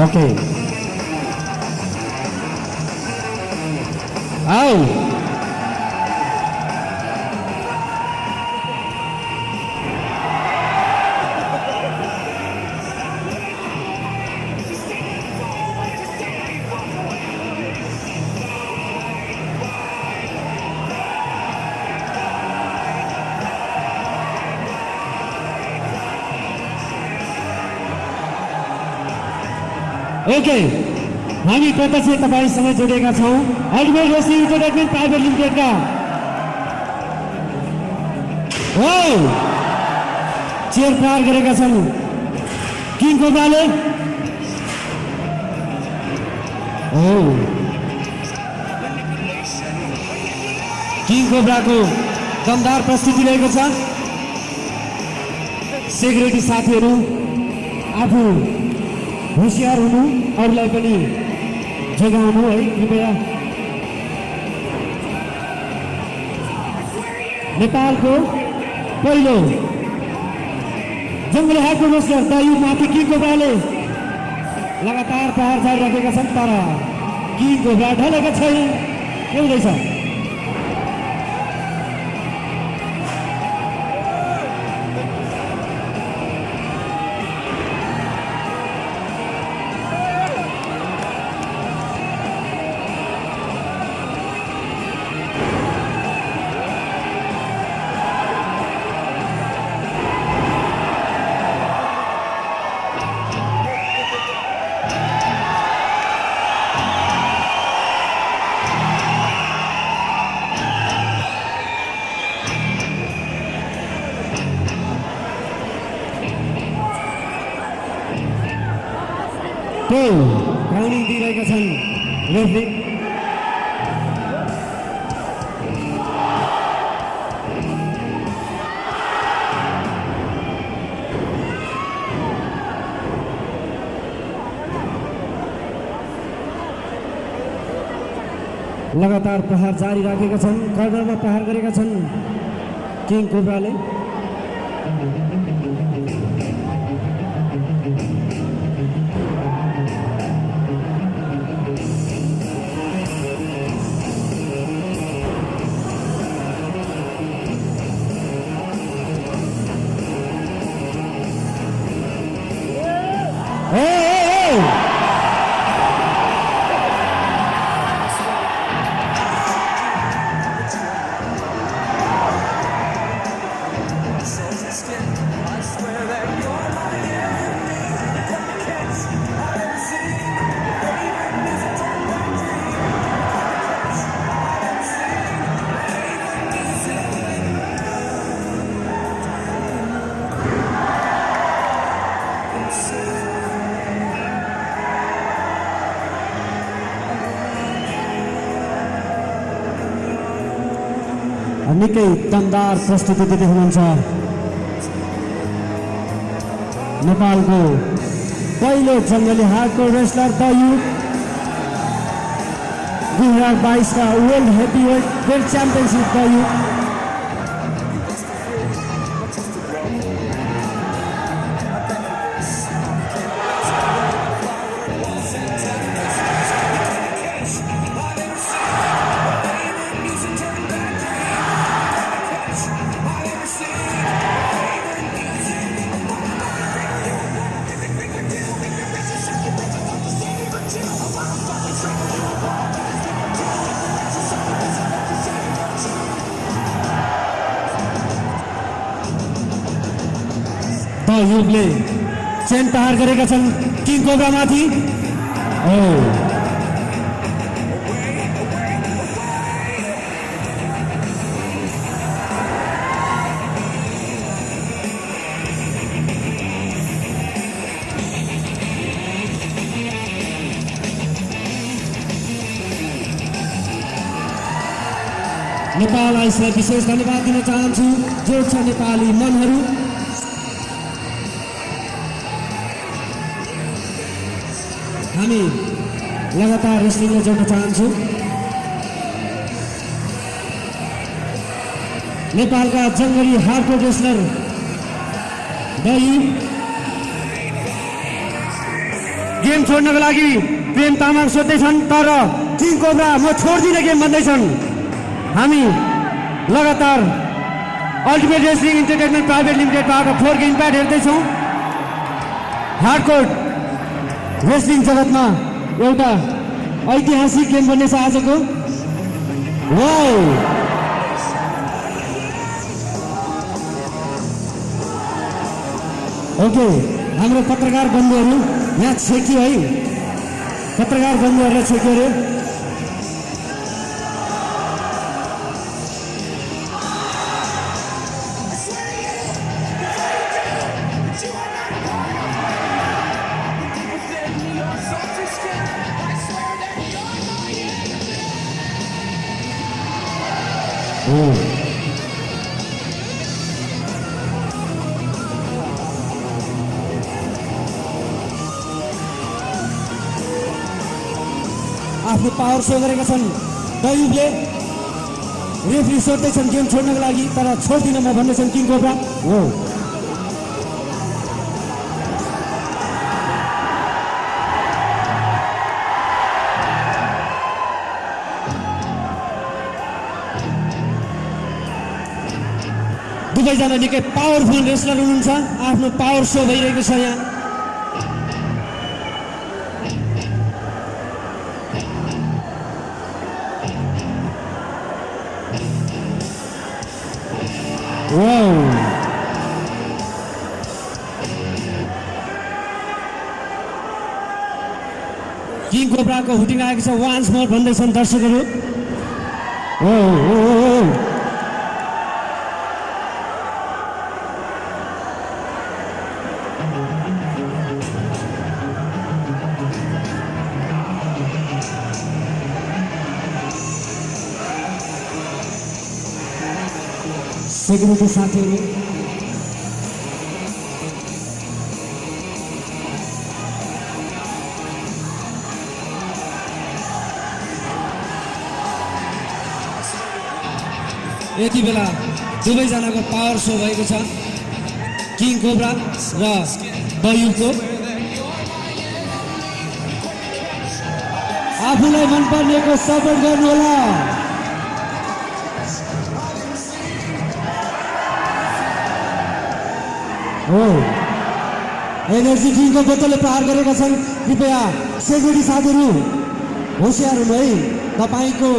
Okay आओ okay हामी प्रत्यक्ष तपाईँसँग जोडिएका छौँ। अल्टिमेट रेसिङ इन्टरटेनमेन्ट प्राइभेट लिमिटेडका हो चेयर प्रहार गरेका छन्। किङ कोब्राले हो किङ कोब्राको दमदार प्रस्तुति रहेको छ। सेक्युरिटी साथीहरू आफू होसियार हुनु। अरूलाई पनि जोगाउनु है कृपया। नेपालको पहिलो जङ्गली हातको दयु माथि किङ कोब्राले लगातार प्रहार जारी राखेका छन् तर किङ कोब्रा ढलेका छैन के हुँदैछ लगातार प्रहार जारी राखेका छन् कर्नरमा प्रहार गरेका छन् किङ कोब्राले। निकै दमदार प्रस्तुति दिँदै हुनुहुन्छ। नेपालको पहिलो जङ्गली हातको रेस्लर दयु दुई हजार बाइसका world heavy weight weight championship the तयार गरेका छन् किङ कोब्रामाथि। हो नेपाल आइसलाई विशेष धन्यवाद दिन चाहन्छु। जो छ नेपाली मनहरू लगातार रेस्लिङलाई जोड्न चाहन्छौँ। नेपालका जङ्गली हार्डकोर रेस्लर दही। गेम छोड्नको लागि प्रेम तामाङ सोध्दैछन् तर किङ कोब्रा म छोड्दिनँ गेम भन्दैछन्। हामी लगातार अल्टिमेट रेस्लिङ इन्टरटेनमेन्ट प्राइभेट लिमिटेडबाट फोर गेम प्याड हेर्दैछौँ। हार्डकोट रेस्लिङ जगतमा एउटा ऐतिहासिक गेम बन्नेछ आजको ओके हाम्रो पत्रकार बन्धुहरू यहाँ छेक्यो है। पत्रकार बन्धुहरूलाई छेक्यो अरे। सो गरेका छन्। दयुबले रेफ्री सोध्दैछन् गेम छोड्नको लागि तर छोड्दिनँ म भन्दैछन् किङ कोब्रा। हो। दुवैजना निकै पावरफुल रेस्लर हुनुहुन्छ। आफ्नो पावर सो भइरहेको छ यहाँ। कोब्राको हुटिङ आएको छ। वान्स मोर भन्दैछन् दर्शकहरू। सेक्युरिटी साथीहरू यति बेला दुवैजनाको पावर सो भएको छ। किङ कोब्रा र बयुको। आफूलाई मनपर्नेको सपोर्ट गर्नुहोला। हो। एनर्जी ड्रिङ्कको बोतलले प्रहार गरेका छन्। कृपया सेक्युरिटी साथीहरू होसियार हुनु है। तपाईँको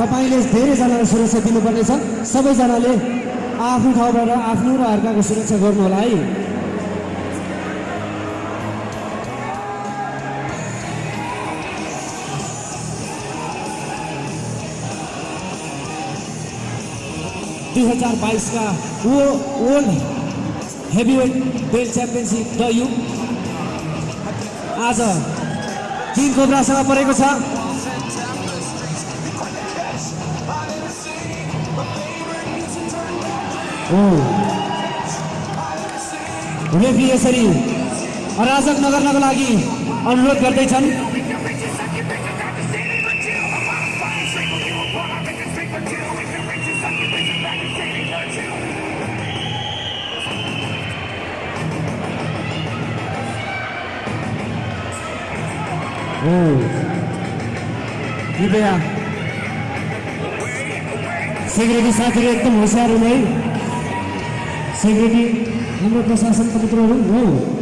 तपाईँले धेरैजनालाई सुरक्षा दिनुपर्नेछ। सबैजनाले आफ्नो ठाउँबाट आफ्नो र अर्काको सुरक्षा गर्नु होला है। दुई हजार बाइसका वो वर्ल्ड हेभीवेट बेल्ट च्याम्पियनसिप द यु आज किङ कोब्रासँग परेको छ। उनले पनि यसरी अराजक नगर्नको लागि अनुरोध गर्दैछन् हम्म। कृपया सिगरेटी साथीहरू एकदम होसियार हुनु सेक्रेटरी हाम्रो प्रशासनका मित्रहरू हो हो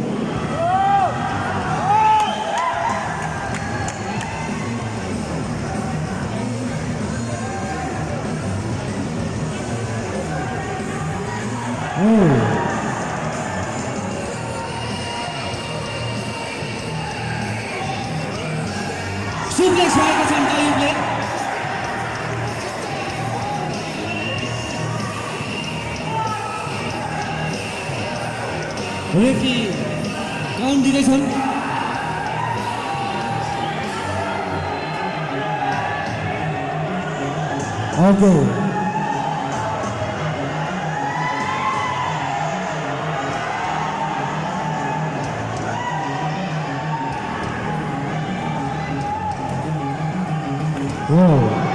Whoa.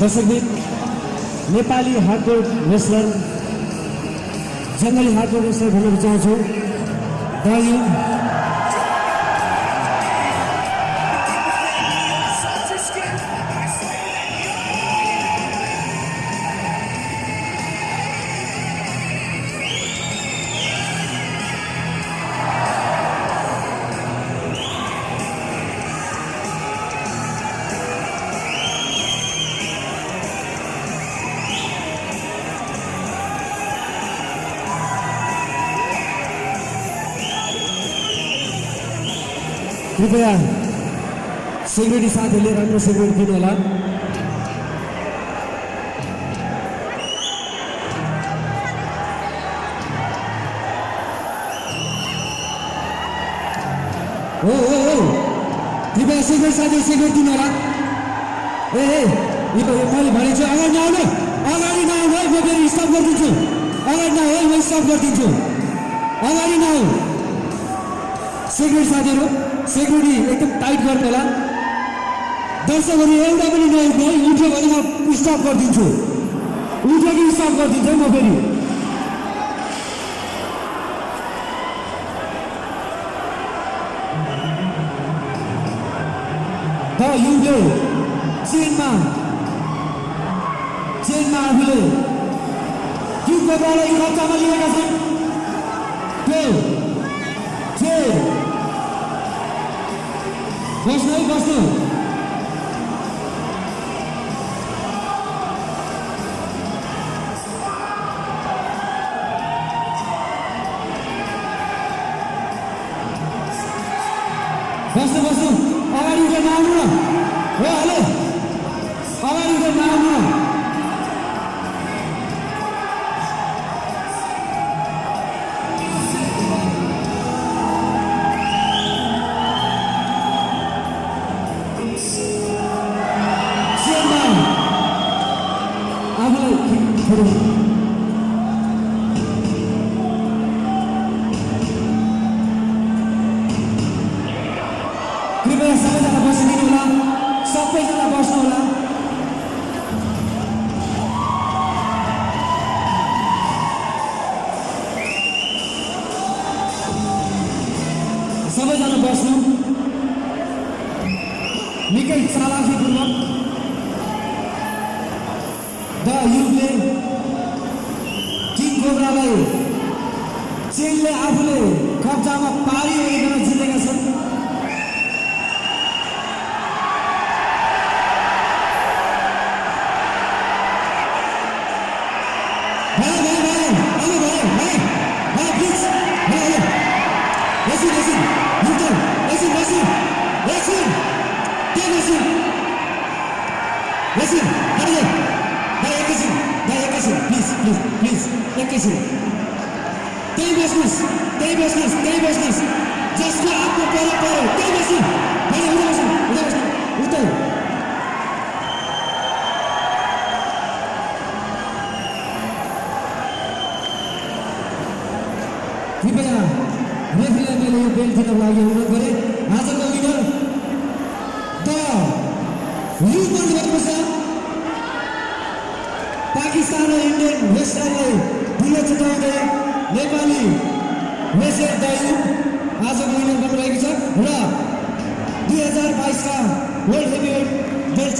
दर्शकबिन नेपाली हार्डकोर रेसलर जङ्गली हार्डकोर रेसलर भन्न चाहन्छु दायु कृपया सेक्युरिटी साथीहरूले राम्रो सेक्युरिटी दिनु होला हो हो हो कृपया सेक्युरिटी साथीहरू सेक्युरिटी दिनु होला ए यो मैले भनेको अगाडि नआउनु अगाडि नआउनु है म फेरि स्टप गरिदिन्छु अगाडि नआउ है म स्टप गरिदिन्छु अगाडि नआउ सेक्युरिटी साथीहरू सेक्युरिटी एकदम टाइट गर्नु होला दर्शकहरू एउटा पनि नउठ्नु उठ्यो भने म स्टप गरिदिन्छु उठ्यो कि स्टप गरिदिन्छु म फेरि। युले चेनमा चेनमा आफूले कोब्रालाई कब्जामा लिएका छन् बस्नु है बस्नु बस्नु बस्नु अगाडि उठेर नआउनु न हो हेलो अगाडि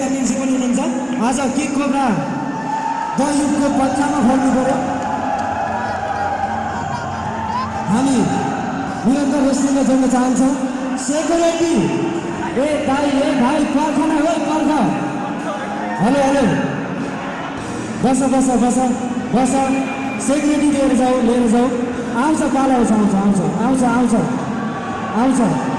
च्याम्पियनसिप पनि हुनुहुन्छ। आज किक कोब्रा दयुगको पत्तामा खोल्नु पऱ्यो हामी निरन्तर रेस्लिङमा जोड्न चाहन्छौँ। सेक्युरिटी ए दाई ए भाइ पर्ख हो पर्ख। Hello hello. बस बस बस बस। सेक्युरिटी लिएर जाऊ लिएर जाऊ। आउँछ पालो आउँछ आउँछ आउँछ आउँछ। आउँछ।